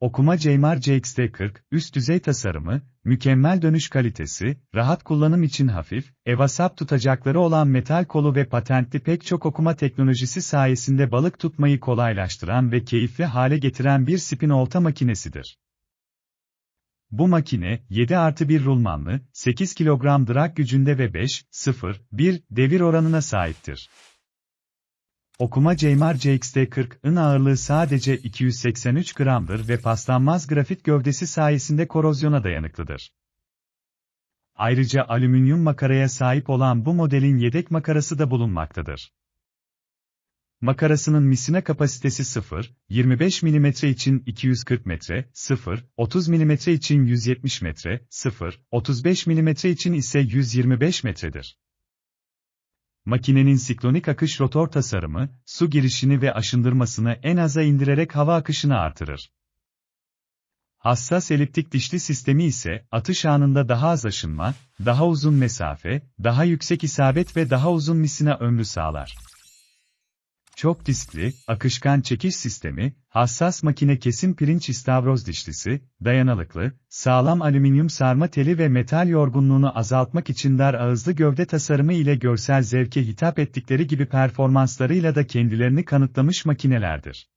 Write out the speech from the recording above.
Okuma Ceymar CXT40, üst düzey tasarımı, mükemmel dönüş kalitesi, rahat kullanım için hafif, evasap tutacakları olan metal kolu ve patentli pek çok okuma teknolojisi sayesinde balık tutmayı kolaylaştıran ve keyifli hale getiren bir spin olta makinesidir. Bu makine, 7 artı 1 rulmanlı, 8 kilogram drag gücünde ve 5, 0, 1 devir oranına sahiptir. Okuma Ceymar CXT40'ın ağırlığı sadece 283 gramdır ve paslanmaz grafit gövdesi sayesinde korozyona dayanıklıdır. Ayrıca alüminyum makaraya sahip olan bu modelin yedek makarası da bulunmaktadır. Makarasının misina kapasitesi 0, 25 mm için 240 metre, 0, 30 mm için 170 metre, 0, 35 mm için ise 125 metredir. Makinenin siklonik akış rotor tasarımı, su girişini ve aşındırmasını en aza indirerek hava akışını artırır. Hassas eliptik dişli sistemi ise, atış anında daha az aşınma, daha uzun mesafe, daha yüksek isabet ve daha uzun misina ömrü sağlar. Çok diskli, akışkan çekiş sistemi, hassas makine kesim pirinç istavroz dişlisi, dayanıklı, sağlam alüminyum sarma teli ve metal yorgunluğunu azaltmak için dar ağızlı gövde tasarımı ile görsel zevke hitap ettikleri gibi performanslarıyla da kendilerini kanıtlamış makinelerdir.